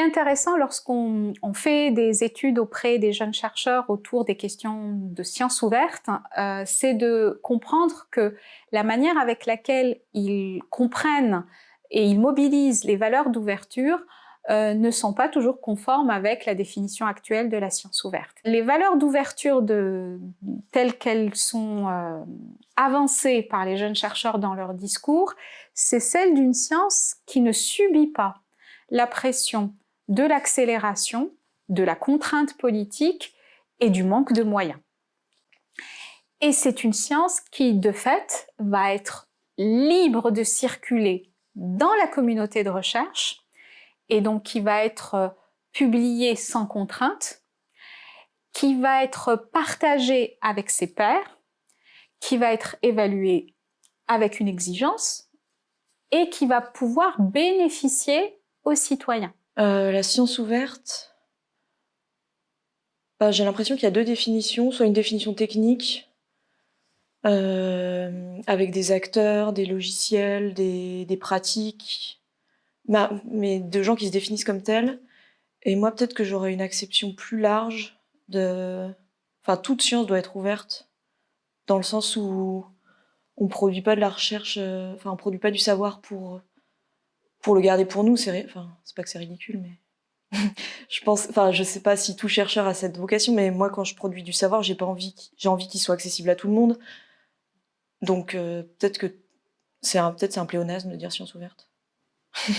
intéressant lorsqu'on fait des études auprès des jeunes chercheurs autour des questions de sciences ouvertes, euh, c'est de comprendre que la manière avec laquelle ils comprennent et ils mobilisent les valeurs d'ouverture euh, ne sont pas toujours conformes avec la définition actuelle de la science ouverte. Les valeurs d'ouverture telles qu'elles sont euh, avancées par les jeunes chercheurs dans leur discours, c'est celle d'une science qui ne subit pas la pression de l'accélération, de la contrainte politique et du manque de moyens. Et c'est une science qui, de fait, va être libre de circuler dans la communauté de recherche et donc qui va être euh, publié sans contrainte, qui va être partagé avec ses pairs, qui va être évalué avec une exigence et qui va pouvoir bénéficier aux citoyens. Euh, la science ouverte, bah, j'ai l'impression qu'il y a deux définitions, soit une définition technique, euh, avec des acteurs, des logiciels, des pratiques, mais de gens qui se définissent comme tels. Et moi, peut-être que j'aurais une acception plus large de... Enfin, toute science doit être ouverte, dans le sens où on produit pas de la recherche, euh, enfin, on produit pas du savoir pour, pour le garder pour nous. C'est enfin, pas que c'est ridicule, mais je pense, enfin, je sais pas si tout chercheur a cette vocation, mais moi, quand je produis du savoir, j'ai pas envie, j'ai envie qu'il soit accessible à tout le monde. Donc, euh, peut-être que c'est un, peut-être c'est un pléonasme de dire science ouverte.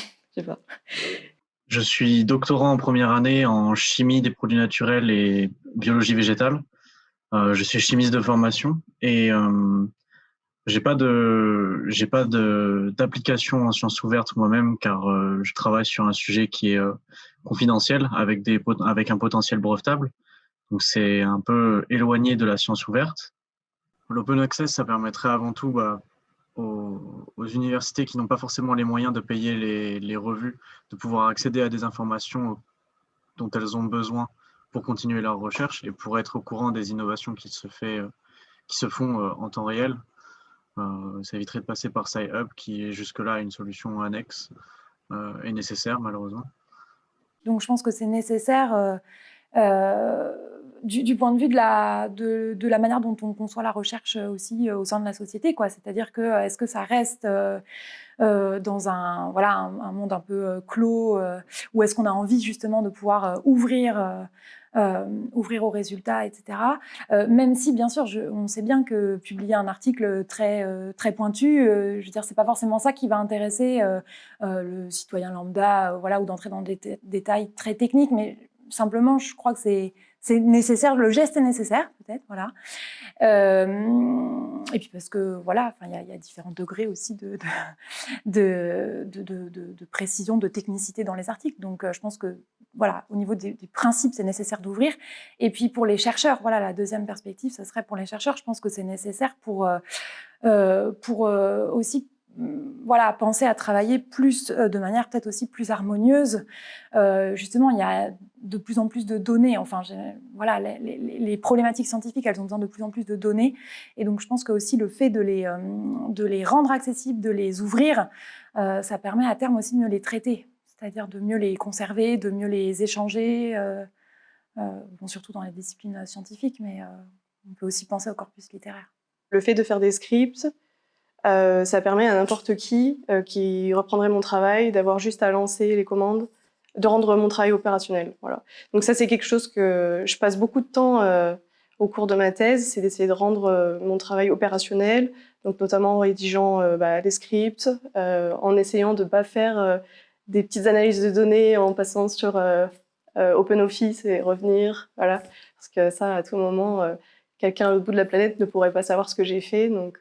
Je suis doctorant en première année en chimie des produits naturels et biologie végétale. Euh, je suis chimiste de formation et euh, j'ai pas de j'ai pas de d'application en sciences ouvertes moi-même car euh, je travaille sur un sujet qui est euh, confidentiel avec des avec un potentiel brevetable. Donc c'est un peu éloigné de la science ouverte. L'open access, ça permettrait avant tout bah, aux, universités qui n'ont pas forcément les moyens de payer les, les, revues, de pouvoir accéder à des informations dont elles ont besoin pour continuer leur recherche et pour être au courant des innovations qui se, fait, qui se font euh, en temps réel. Euh, ça éviterait de passer par SciHub, qui est jusque-là une solution annexe euh, et nécessaire, malheureusement. Donc je pense que c'est nécessaire du, point de vue de la, de, de, la manière dont on conçoit la recherche aussi euh, au sein de la société. C'est-à-dire que euh, est-ce que ça reste euh, dans un, voilà, un, monde un peu clos ou est-ce qu'on a envie justement de pouvoir ouvrir ouvrir aux résultats, etc. même si, bien sûr, on sait bien que publier un article très, très pointu, je veux dire, c'est pas forcément ça qui va intéresser le citoyen lambda, voilà, ou d'entrer dans des détails très techniques, mais simplement, je crois que c'est nécessaire, le geste est nécessaire, peut-être, voilà. Euh, et puis parce que, voilà, il y, a différents degrés aussi de, de, de, de, précision, de technicité dans les articles. Donc, euh, je pense que, voilà, au niveau des, principes, c'est nécessaire d'ouvrir. Et puis, pour les chercheurs, voilà, la deuxième perspective, ce serait pour les chercheurs, je pense que c'est nécessaire pour, euh, pour aussi voilà, penser à travailler plus euh, de manière peut-être aussi plus harmonieuse. Euh, justement, il y a de plus en plus de données. Enfin, voilà, les, problématiques scientifiques, elles ont besoin de plus en plus de données. Et donc, je pense que aussi le fait de les, euh, de les rendre accessibles, de les ouvrir, ça permet à terme aussi de mieux les traiter, c'est-à-dire de mieux les conserver, de mieux les échanger, bon, surtout dans les disciplines scientifiques, mais on peut aussi penser au corpus littéraire. Le fait de faire des scripts, euh, ça permet à n'importe qui euh, qui reprendrait mon travail d'avoir juste à lancer les commandes, de rendre mon travail opérationnel. Voilà. Donc ça, c'est quelque chose que je passe beaucoup de temps euh, au cours de ma thèse, c'est d'essayer de rendre mon travail opérationnel, donc notamment en rédigeant bah, des scripts, en essayant de ne pas faire des petites analyses de données en passant sur OpenOffice et revenir, voilà, parce que ça, à tout moment, quelqu'un l'autre bout de la planète ne pourrait pas savoir ce que j'ai fait, donc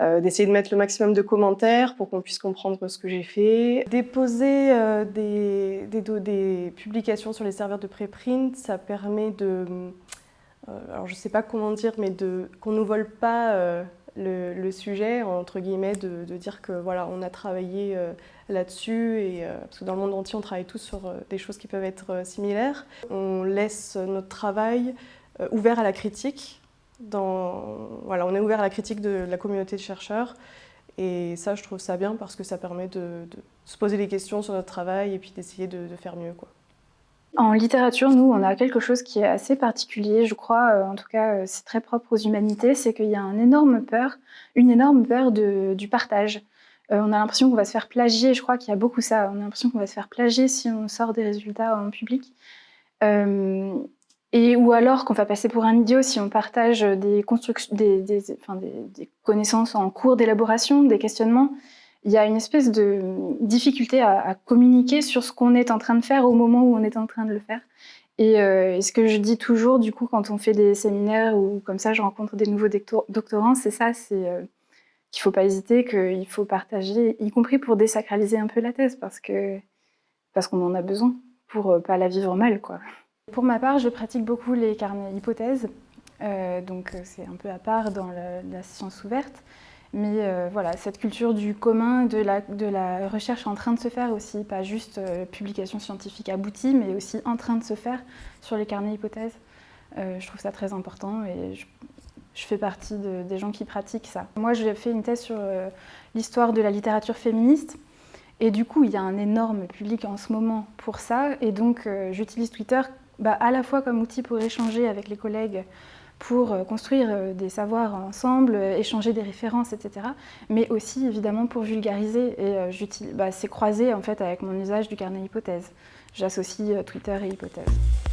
euh, d'essayer de mettre le maximum de commentaires pour qu'on puisse comprendre ce que j'ai fait. Déposer euh, des, des, publications sur les serveurs de préprint, ça permet de... Euh, alors je ne sais pas comment dire, mais qu'on ne vole pas le, sujet, entre guillemets, de, dire que voilà, on a travaillé là-dessus, parce que dans le monde entier, on travaille tous sur des choses qui peuvent être similaires. On laisse notre travail ouvert à la critique, voilà, on est ouvert à la critique de la communauté de chercheurs Et ça, je trouve ça bien parce que ça permet de, se poser des questions sur notre travail et puis d'essayer de, faire mieux. En littérature, nous, on a quelque chose qui est assez particulier, je crois, euh, en tout cas, euh, c'est très propre aux humanités, c'est qu'il y a une énorme peur, une énorme peur du partage. Euh, on a l'impression qu'on va se faire plagier, je crois qu'il y a beaucoup ça, on a l'impression qu'on va se faire plagier si on sort des résultats en public. Et, ou alors qu'on va passer pour un idiot si on partage des, connaissances en cours d'élaboration, des questionnements il y a une espèce de difficulté à, communiquer sur ce qu'on est en train de faire au moment où on est en train de le faire. Euh, et, ce que je dis toujours, du coup, quand on fait des séminaires ou comme ça, je rencontre des nouveaux doctorants, c'est ça, c'est euh, qu'il ne faut pas hésiter, qu'il faut partager, y compris pour désacraliser un peu la thèse, parce que parce qu'on en a besoin pour ne euh, pas la vivre mal, quoi. Pour ma part, je pratique beaucoup les carnets hypothèses, donc c'est un peu à part dans la science ouverte. Mais euh, voilà, cette culture du commun, de la, recherche en train de se faire aussi, pas juste euh, publication scientifique aboutie, mais aussi en train de se faire sur les carnets hypothèses. Euh, je trouve ça très important et je, fais partie des gens qui pratiquent ça. Moi, j'ai fait une thèse sur l'histoire de la littérature féministe. Et du coup, il y a un énorme public en ce moment pour ça. Et donc, j'utilise Twitter bah, à la fois comme outil pour échanger avec les collègues pour euh, construire euh, des savoirs ensemble, euh, échanger des références, etc. Mais aussi évidemment pour vulgariser et bah, c'est croisé en fait avec mon usage du carnet hypothèse. J'associe Twitter et hypothèse.